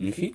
Mhm.